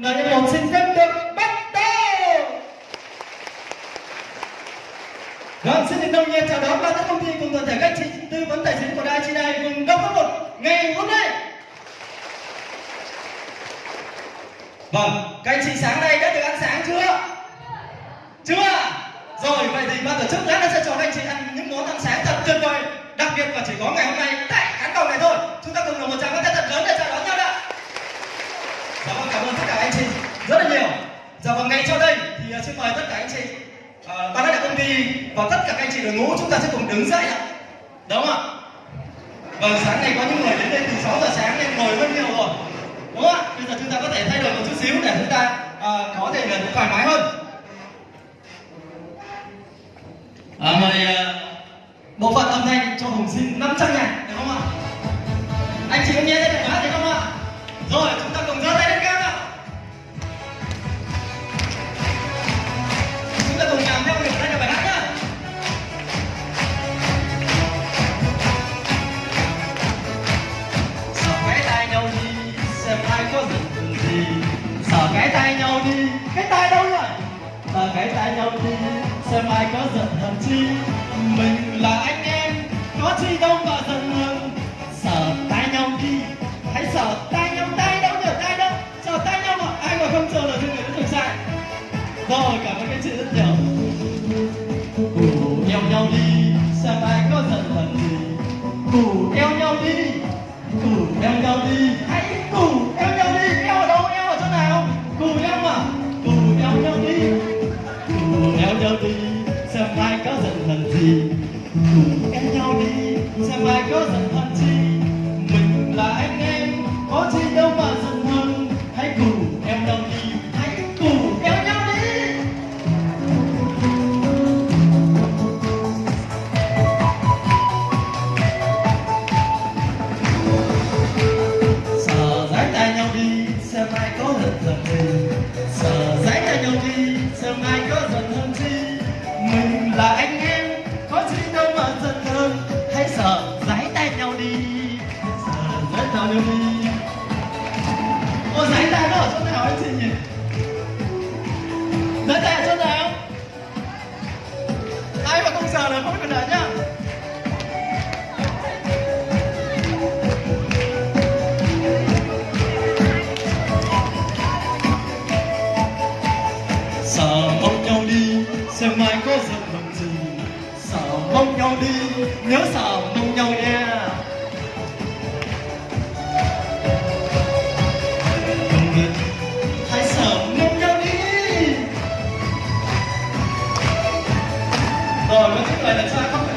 Lời một xin phép được bắt đầu. Vâng, xin được đồng nhiệt chào đón ban các công ty cùng toàn thể các chị tư vấn tài chính của đài chị này cùng đông cấp một ngày hôm nay. Vâng, các anh chị sáng nay đã được ăn sáng chưa? Chưa? Rồi, vậy thì ban tổ chức lát nữa sẽ cho các anh chị ăn những món ăn sáng thật tuyệt vời. Đặc biệt và chỉ có ngày hôm nay tại khán phòng này thôi. Chúng ta cùng dùng một tràng pháo tay thật lớn để chào đón nhau đã. Dạ vâng, cảm ơn tất cả anh chị rất là nhiều. Dạ vâng, ngay sau đây thì uh, xin mời tất cả anh chị, uh, ban lãnh đạo công ty và tất cả các anh chị đội ngũ chúng ta sẽ cùng đứng dậy ạ. Đúng không ạ? Vâng, sáng nay có những người đến đây từ 6 giờ sáng nên ngồi rất nhiều rồi. Đúng không ạ? Bây giờ chúng ta có thể thay đổi một chút xíu để chúng ta uh, có thể là thoải mái hơn. À, mời uh, bộ phận âm thanh cho Hùng xin 500 ngàn, được không ạ? Sợ cái tay nhau đi, cái tay đâu rồi ta cái tay nhau đi, xem ai có giận hờn chi. Mình là anh em, có chi đâu mà giận hờn. Sợ tay nhau đi, hãy sợ tay nhau tay đâu nhở tay đâu. Sợ tay nhau mà ai mà không chờ là thì người đã được sai rồi cảm ơn các chị rất nhiều. Cù eo nhau đi. Xem ai có giận hờn gì. Cù eo nhau đi. Cù eo nhau đi. Hãy theo nhau đi, xem ai có giận hờn gì cùng em nhau đi, xem ai có giận hờn gì mình là anh em. Có chi đâu mà giận hờn, hãy cùng em nhau đi, hãy cùng kéo nhau đi. Sợ giái tay nhau đi, xem ai có giận hờn gì sợ giái tay nhau đi sớm ai có dần hơn chi mình là anh em. Sợ mong nhau đi, xem mai có giận hờn gì. Sợ mong nhau đi, nhớ sợ mong nhau nha. Đồng nghiệp, hãy sợ mong nhau đi. Rồi, có những lời là sao không phải